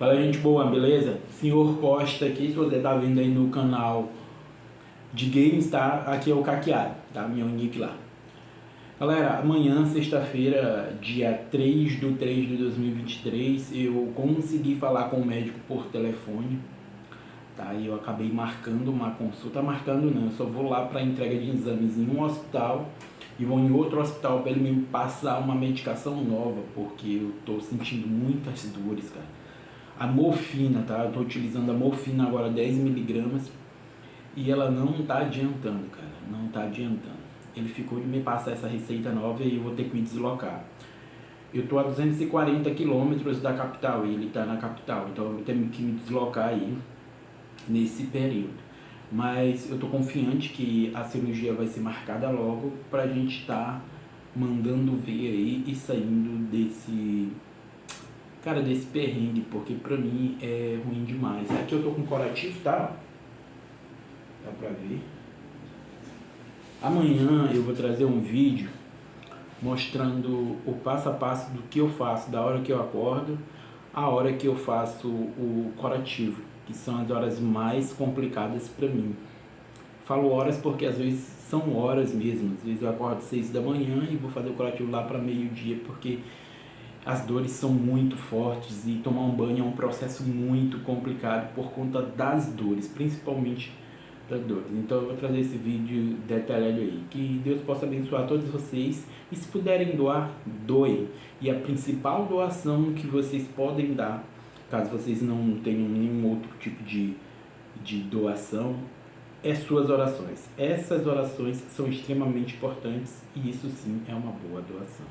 Fala gente boa, beleza? Senhor Costa aqui, se você tá vendo aí no canal de games, tá? Aqui é o Caqueado, tá? Meu nick lá. Galera, amanhã, sexta-feira, dia 3 de 3 de 2023, eu consegui falar com o médico por telefone, tá? E eu acabei marcando uma consulta, marcando não, eu só vou lá para entrega de exames em um hospital e vou em outro hospital para ele me passar uma medicação nova, porque eu tô sentindo muitas dores, cara a morfina, tá? Eu tô utilizando a morfina agora 10mg e ela não tá adiantando, cara, não tá adiantando. Ele ficou de me passar essa receita nova e eu vou ter que me deslocar. Eu tô a 240 quilômetros da capital e ele tá na capital, então eu ter que me deslocar aí nesse período. Mas eu tô confiante que a cirurgia vai ser marcada logo pra gente tá mandando ver aí e saindo desse cara, desse perrengue, porque pra mim é ruim demais. Aqui eu tô com corativo, tá? Dá pra ver. Amanhã eu vou trazer um vídeo mostrando o passo a passo do que eu faço, da hora que eu acordo, a hora que eu faço o corativo, que são as horas mais complicadas pra mim. Falo horas porque às vezes são horas mesmo, às vezes eu acordo seis da manhã e vou fazer o curativo lá para meio-dia, porque as dores são muito fortes e tomar um banho é um processo muito complicado por conta das dores, principalmente das dores. Então eu vou trazer esse vídeo detalhado aí. Que Deus possa abençoar todos vocês e se puderem doar, doem. E a principal doação que vocês podem dar, caso vocês não tenham nenhum outro tipo de, de doação, é suas orações. Essas orações são extremamente importantes e isso sim é uma boa doação.